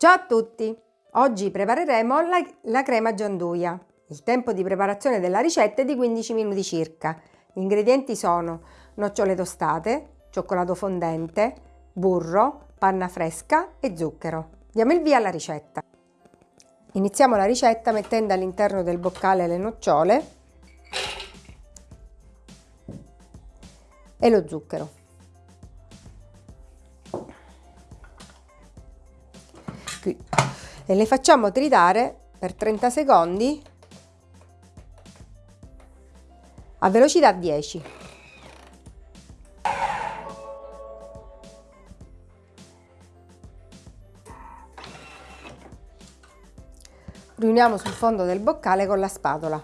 Ciao a tutti! Oggi prepareremo la, la, crema gianduia. Il tempo di preparazione della ricetta è di 15 minuti circa. Gli ingredienti sono nocciole tostate, cioccolato fondente, burro, panna fresca e zucchero. Diamo il via alla ricetta. Iniziamo la ricetta mettendo all'interno del boccale le nocciole e lo zucchero. E le facciamo tritare per 30 secondi a velocità 10. Riuniamo sul fondo del boccale con la spatola.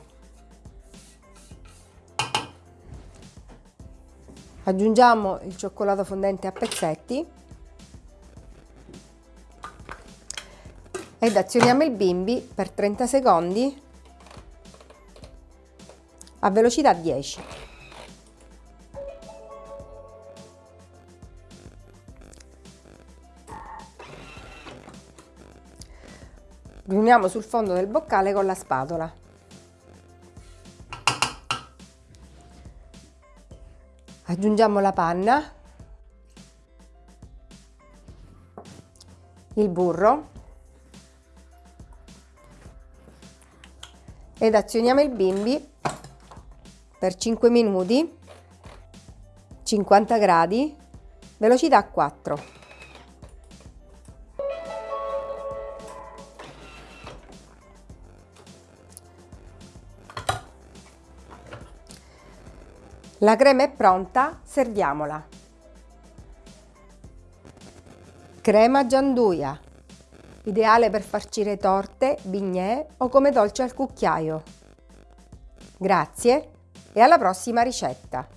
Aggiungiamo il cioccolato fondente a pezzetti ed azioniamo il bimbi per 30 secondi a velocità 10. Riuniamo sul fondo del boccale con la spatola. Aggiungiamo la panna, il burro ed azioniamo il bimbi per 5 minuti 50 gradi velocità 4 la crema è pronta serviamola. Crema gianduia ideale per farcire torte, bignè o come dolce al cucchiaio. Grazie e alla prossima ricetta!